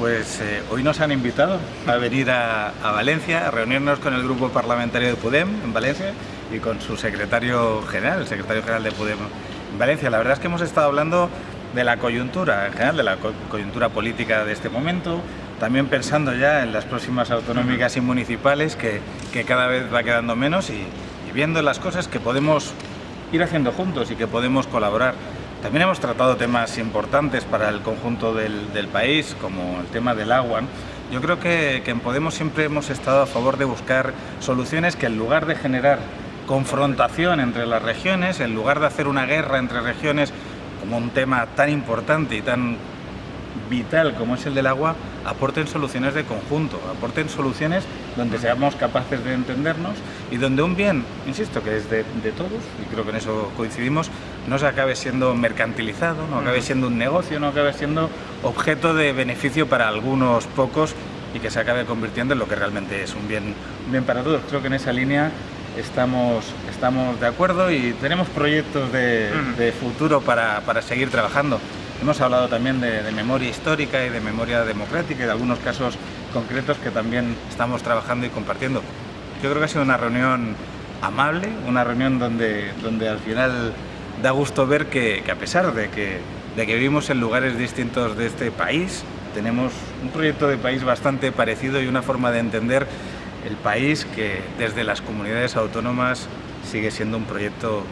pues eh, hoy nos han invitado a venir a, Valencia, a reunirnos con el grupo parlamentario de Podem en Valencia y con su secretario general, el secretario general de Podem en Valencia. La verdad es que hemos estado hablando de la coyuntura en general, de la coyuntura política de este momento, también pensando ya en las próximas autonómicas y municipales que, cada vez va quedando menos y viendo las cosas que podemos ir haciendo juntos y que podemos colaborar. También hemos tratado temas importantes para el conjunto del, país, como el tema del agua. Yo creo que, que en Podemos siempre hemos estado a favor de buscar soluciones que en lugar de generar confrontación entre las regiones, en lugar de hacer una guerra entre regiones como un tema tan importante y tan vital como es el del agua, aporten soluciones de conjunto, aporten soluciones donde seamos capaces de entendernos y donde un bien, insisto, que es de, todos, y creo que en eso coincidimos, no se acabe siendo mercantilizado, no acabe siendo un negocio, no acabe siendo objeto de beneficio para algunos pocos y que se acabe convirtiendo en lo que realmente es un bien, bien para todos. Creo que en esa línea estamos, estamos de acuerdo y tenemos proyectos de, futuro para, para seguir trabajando. Hemos hablado también de, memoria histórica y de memoria democrática y de algunos casos concretos que también estamos trabajando y compartiendo. Yo creo que ha sido una reunión amable, una reunión donde, donde al final da gusto ver que, a pesar de que, vivimos en lugares distintos de este país, tenemos un proyecto de país bastante parecido y una forma de entender el país que desde las comunidades autónomas sigue siendo un proyecto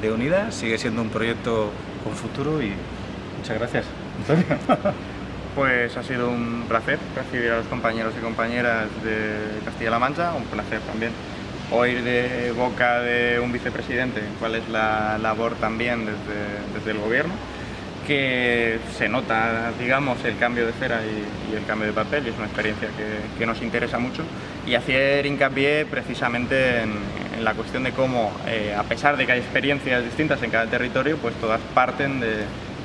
de unidad, sigue siendo un proyecto con futuro y Muchas gracias, Antonio. Pues ha sido un placer recibir a los compañeros y compañeras de Castilla-La Mancha, un placer también oír de boca de un vicepresidente cuál es la labor también desde, el gobierno, que se nota, digamos, el cambio de cera y, el cambio de papel y es una experiencia que, nos interesa mucho y hacer hincapié precisamente en, la cuestión de cómo, eh, a pesar de que hay experiencias distintas en cada territorio, pues todas parten de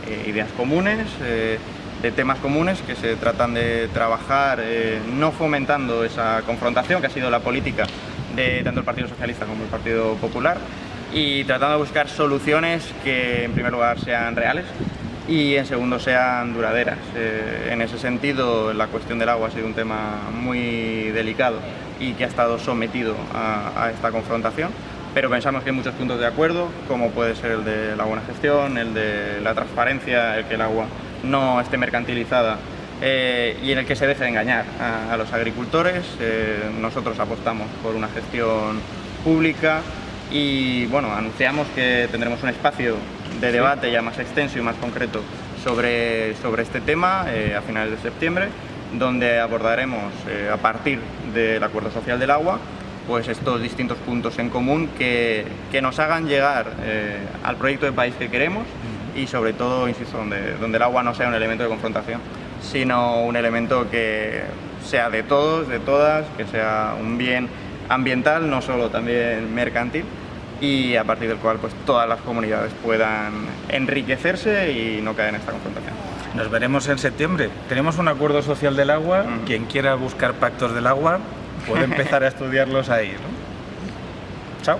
eh, ideas comunes, eh, de temas comunes que se tratan de trabajar eh, no fomentando esa confrontación que ha sido la política de tanto el Partido Socialista como el Partido Popular y tratando de buscar soluciones que en primer lugar sean reales y en segundo sean duraderas. en ese sentido la cuestión del agua ha sido un tema muy delicado y que ha estado sometido a esta confrontación pero pensamos que hay muchos puntos de acuerdo, como puede ser el de la buena gestión, el de la transparencia, el que el agua no esté mercantilizada eh, y en el que se deje engañar a, los agricultores. Eh, nosotros apostamos por una gestión pública y bueno, anunciamos que tendremos un espacio de debate ya más extenso y más concreto sobre, sobre este tema eh, a finales de septiembre, donde abordaremos a partir del Acuerdo Social del Agua pues estos distintos puntos en común que, nos hagan llegar al proyecto de país que queremos y sobre todo, insisto, donde, donde el agua no sea un elemento de confrontación, sino un elemento que sea de todos, de todas, que sea un bien ambiental, no solo también mercantil, y a partir del cual pues, todas las comunidades puedan enriquecerse y no caer en esta confrontación. Nos veremos en septiembre. Tenemos un acuerdo social del agua. Quien quiera buscar pactos del agua, puede empezar a estudiarlos ahí. ¿no? Chao.